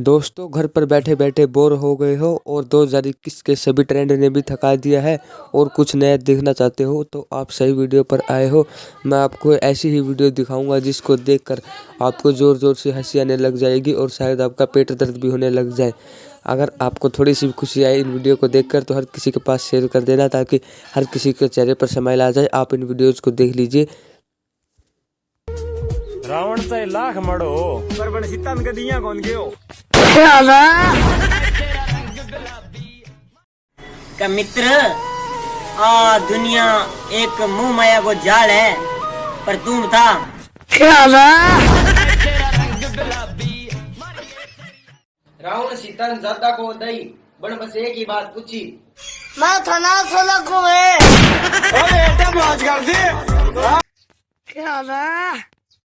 दोस्तों घर पर बैठे बैठे बोर हो गए हो और दो हज़ार इक्कीस के सभी ट्रेंड ने भी थका दिया है और कुछ नया देखना चाहते हो तो आप सही वीडियो पर आए हो। मैं आपको ऐसी ही वीडियो दिखाऊँगा जिसको देखकर आपको ज़ोर ज़ोर से हँसी आने लग जाएगी और शायद आपका पेट दर्द भी होने लग जाए। अगर आपको थोड़ी सी खुशी आई इन वीडियो को देखकर तो हर किसी के पास शेयर कर देना ताकि हर किसी के चेहरे पर समाइल आ जाए। आप इन वीडियोज़ को देख लीजिए। रावणचा लाख मडो पर कधी कोण घेऊ का मित्र आ दुनिया एक मुँह माया को जाल है पर तुम था। रावण सीता ने जाता को दई बन बस एक ही बात पूछी। मैं थाना सोला को है। अरे मौज कर दे क्या